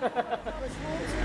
Which will